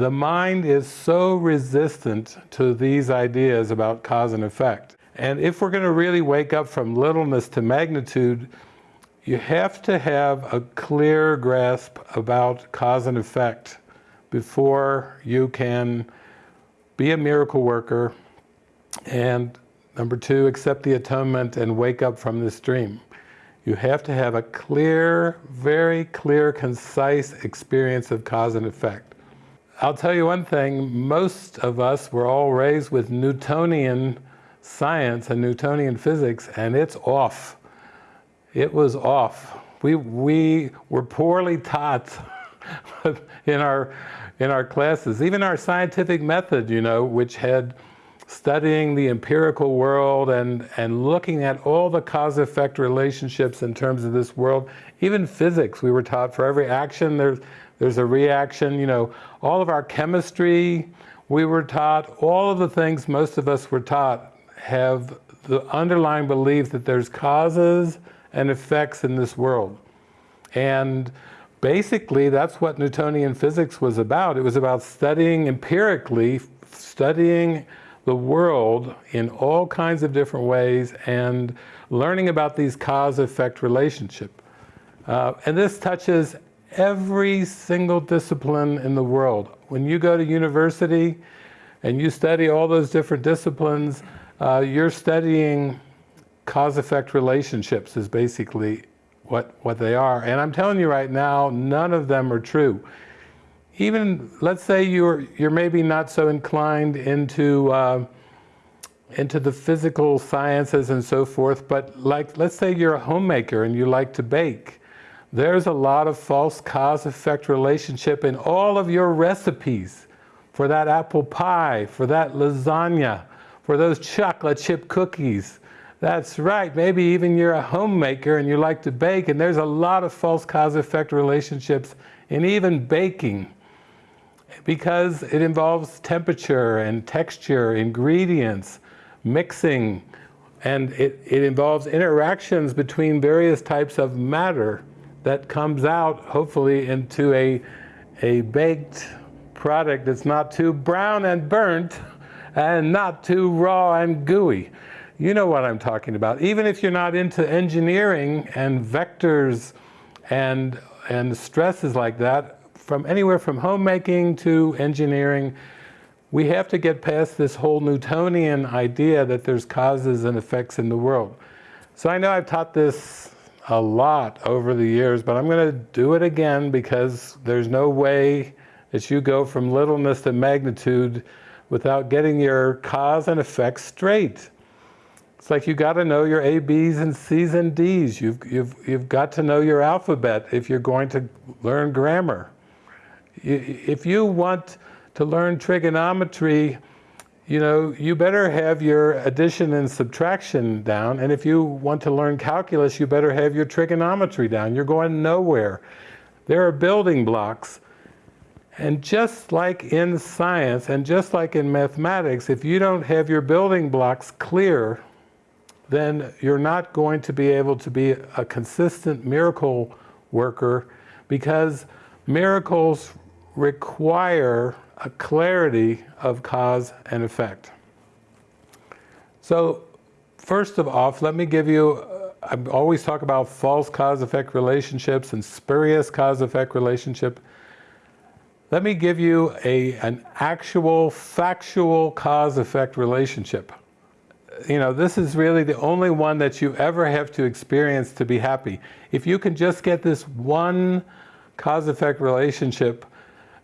The mind is so resistant to these ideas about cause and effect. And if we're going to really wake up from littleness to magnitude, you have to have a clear grasp about cause and effect before you can be a miracle worker and number two, accept the atonement and wake up from this dream. You have to have a clear, very clear, concise experience of cause and effect. I'll tell you one thing, most of us were all raised with Newtonian science and Newtonian physics and it's off. It was off. We, we were poorly taught in our, in our classes. Even our scientific method, you know, which had studying the empirical world and, and looking at all the cause-effect relationships in terms of this world. Even physics, we were taught for every action there's, there's a reaction, you know. All of our chemistry, we were taught, all of the things most of us were taught have the underlying belief that there's causes and effects in this world. And basically that's what Newtonian physics was about. It was about studying empirically, studying the world in all kinds of different ways and learning about these cause-effect relationship. Uh, and this touches every single discipline in the world. When you go to university and you study all those different disciplines, uh, you're studying cause-effect relationships is basically what, what they are. And I'm telling you right now, none of them are true even let's say you're you're maybe not so inclined into uh, into the physical sciences and so forth, but like let's say you're a homemaker and you like to bake. There's a lot of false cause-effect relationship in all of your recipes. For that apple pie, for that lasagna, for those chocolate chip cookies. That's right, maybe even you're a homemaker and you like to bake and there's a lot of false cause-effect relationships in even baking. Because it involves temperature and texture, ingredients, mixing, and it, it involves interactions between various types of matter that comes out, hopefully, into a, a baked product that's not too brown and burnt and not too raw and gooey. You know what I'm talking about. Even if you're not into engineering and vectors and, and stresses like that, from anywhere from homemaking to engineering, we have to get past this whole Newtonian idea that there's causes and effects in the world. So I know I've taught this a lot over the years, but I'm going to do it again because there's no way that you go from littleness to magnitude without getting your cause and effect straight. It's like you got to know your A, B's and C's and D's. You've, you've, you've got to know your alphabet if you're going to learn grammar if you want to learn trigonometry, you know, you better have your addition and subtraction down. And if you want to learn calculus, you better have your trigonometry down. You're going nowhere. There are building blocks. And just like in science and just like in mathematics, if you don't have your building blocks clear, then you're not going to be able to be a consistent miracle worker because miracles require a clarity of cause and effect. So first of all, let me give you, uh, I always talk about false cause-effect relationships and spurious cause-effect relationship. Let me give you a, an actual factual cause-effect relationship. You know, this is really the only one that you ever have to experience to be happy. If you can just get this one cause-effect relationship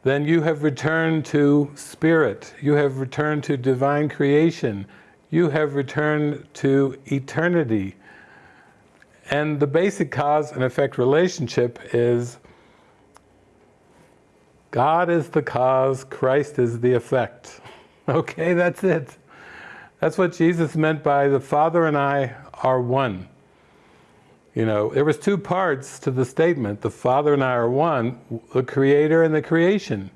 then you have returned to spirit, you have returned to divine creation, you have returned to eternity. And the basic cause and effect relationship is God is the cause, Christ is the effect. Okay, that's it. That's what Jesus meant by the Father and I are one. You know, there was two parts to the statement. The Father and I are one, the Creator and the creation.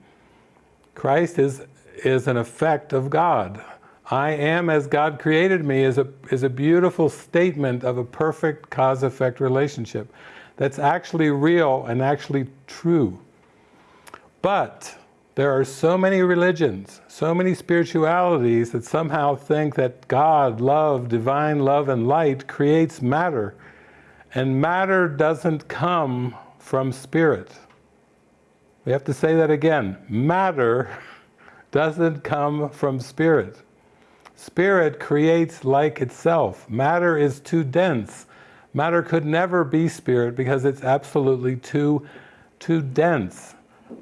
Christ is, is an effect of God. I am as God created me is a, is a beautiful statement of a perfect cause-effect relationship that's actually real and actually true. But There are so many religions, so many spiritualities that somehow think that God, love, divine love and light creates matter. And matter doesn't come from spirit. We have to say that again. Matter doesn't come from spirit. Spirit creates like itself. Matter is too dense. Matter could never be spirit because it's absolutely too, too dense.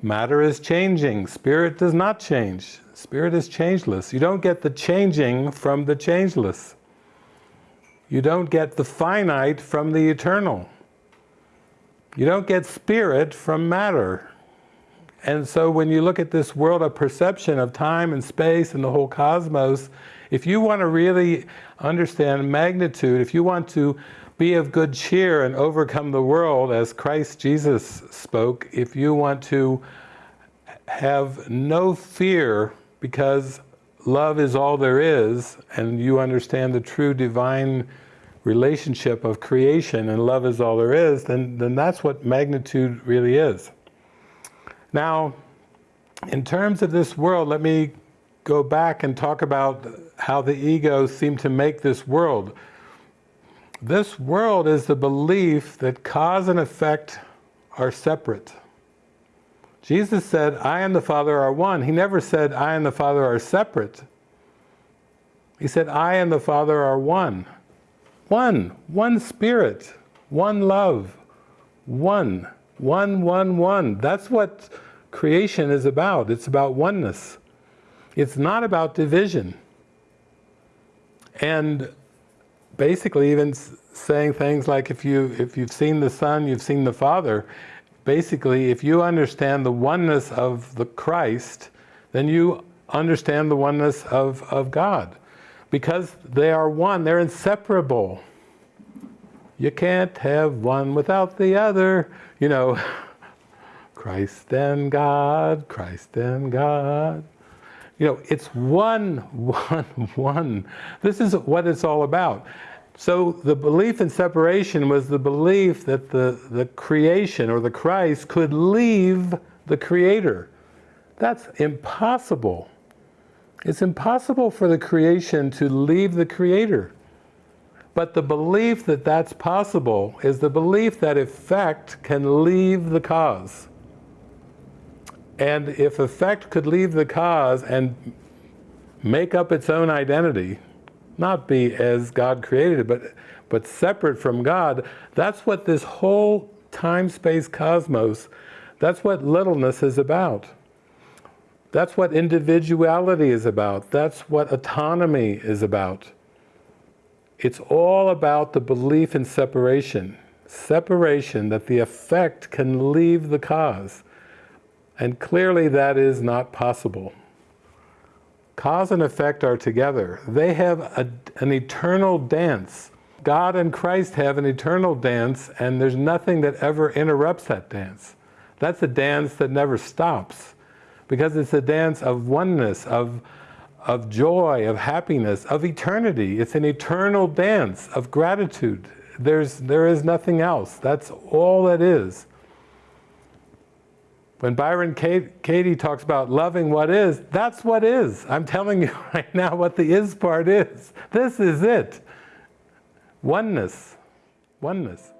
Matter is changing, spirit does not change. Spirit is changeless. You don't get the changing from the changeless. You don't get the finite from the eternal. You don't get spirit from matter. And so when you look at this world of perception of time and space and the whole cosmos, if you want to really understand magnitude, if you want to be of good cheer and overcome the world as Christ Jesus spoke, if you want to have no fear because love is all there is and you understand the true divine relationship of creation and love is all there is, then, then that's what magnitude really is. Now, in terms of this world, let me go back and talk about how the ego seemed to make this world. This world is the belief that cause and effect are separate. Jesus said, I and the Father are one. He never said, I and the Father are separate. He said, I and the Father are one. One, one spirit, one love, one, one, one, one. That's what creation is about. It's about oneness. It's not about division. And basically even saying things like if you if you've seen the Son, you've seen the Father. Basically, if you understand the oneness of the Christ, then you understand the oneness of, of God. Because they are one, they're inseparable. You can't have one without the other. You know, Christ and God, Christ and God. You know, it's one, one, one. This is what it's all about. So the belief in separation was the belief that the, the creation or the Christ could leave the Creator. That's impossible. It's impossible for the creation to leave the Creator. But the belief that that's possible is the belief that effect can leave the cause. And if effect could leave the cause and make up its own identity, not be as God created it, but, but separate from God, that's what this whole time-space cosmos, that's what littleness is about. That's what individuality is about. That's what autonomy is about. It's all about the belief in separation. Separation, that the effect can leave the cause. And clearly that is not possible. Cause and effect are together. They have a, an eternal dance. God and Christ have an eternal dance and there's nothing that ever interrupts that dance. That's a dance that never stops because it's a dance of oneness, of, of joy, of happiness, of eternity. It's an eternal dance of gratitude. There's, there is nothing else. That's all it is. When Byron Katie talks about loving what is, that's what is. I'm telling you right now what the is part is. This is it. Oneness. Oneness.